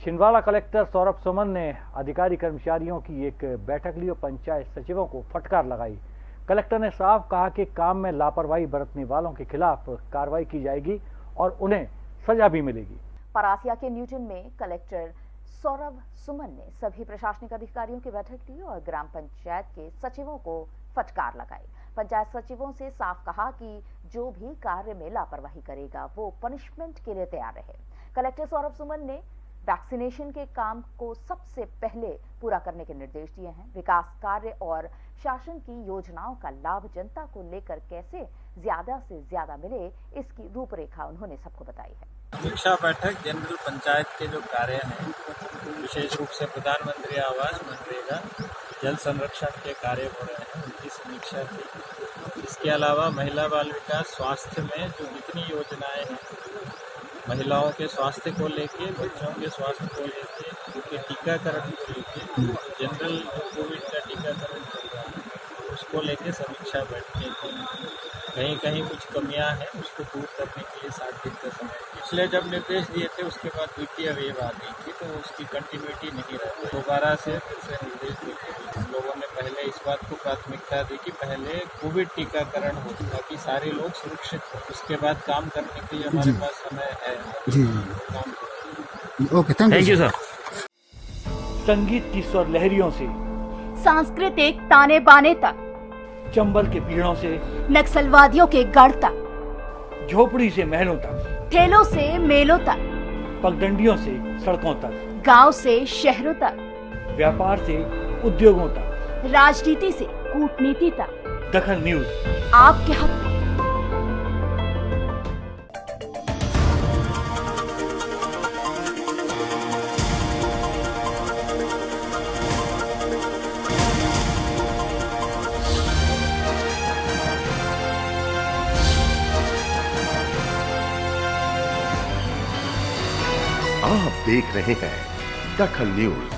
Chhindwara collector Saurabh Suman ने अधिकारी कर्मचारियों की एक बैठक ली और पंचायत सचिवों को फटकार लगाई। कलेक्टर ने साफ़ कहा कि काम में लापरवाही बरतने वालों के खिलाफ कार्रवाई की जाएगी और उन्हें सजा भी मिलेगी। परासिया के न्यूटन में कलेक्टर सौरभ सुमन ने सभी प्रशासनिक अधिकारियों की बैठक ली और ग्राम पंचायत के सचिवों को फटकार लगाई। पंचायत सचिवों से साफ़ कहा कि जो भी कार्य में लापरवाही करेगा, वो पनिशमेंट के लिए तैयार रहे। कलेक्टर सौरभ सुमन ने वैक्सीनेशन के काम को सबसे पहले पूरा करने के निर्देश दिए हैं। विकास कार्य और शासन की योजनाओं का लाभ जनता को लेकर कैसे ज़्यादा से ज़्यादा मिले, इसकी रूपरेखा उन्होंने सबको बताई है। समीक्षा बैठक जनरल पंचायत के जो कार्य हैं, विशेष रूप से प्रधानमंत्री आवास मनरेगा, जल संरक्षण के कार्य हो रहे हैं, उनकी समीक्षा की। इसके अलावा महिला बाल विकास स्वास्थ्य में जो जितनी योजनाएँ हैं महिलाओं के स्वास्थ्य को लेके, बच्चों के स्वास्थ्य को लेके, उनके टीकाकरण को लेके जनरल कोविड का टीकाकरण चल रहा है। उसको लेके समीक्षा बैठने की कहीं कहीं कुछ कमियाँ हैं उसको दूर करने के लिए सात दिन का समय। पिछले जब निर्देश दिए थे उसके बाद द्वितीय वेव आ गई थी तो उसकी कंटिन्यूटी नहीं रहती दोबारा से फिर से निर्देश दिए लोगों ने पहले इस बात को प्राथमिकता दी कि पहले कोविड टीकाकरण हो ताकि सारे लोग सुरक्षित हो। उसके बाद काम करने के लिए हमारे पास समय है। जी ओके थैंक यू सर संगीत की स्वर लहरियों से। सांस्कृतिक ताने बाने तक। चंबल के पीड़ों से नक्सलवादियों के गढ़ तक झोपड़ी से महलों तक ठेलों से मेलों तक पगडंडियों से सड़कों तक गाँव से शहरों तक व्यापार से उद्योगों तक। राजनीति से कूटनीति तक। दखन न्यूज़। आपके हक आप देख रहे हैं दखल न्यूज़।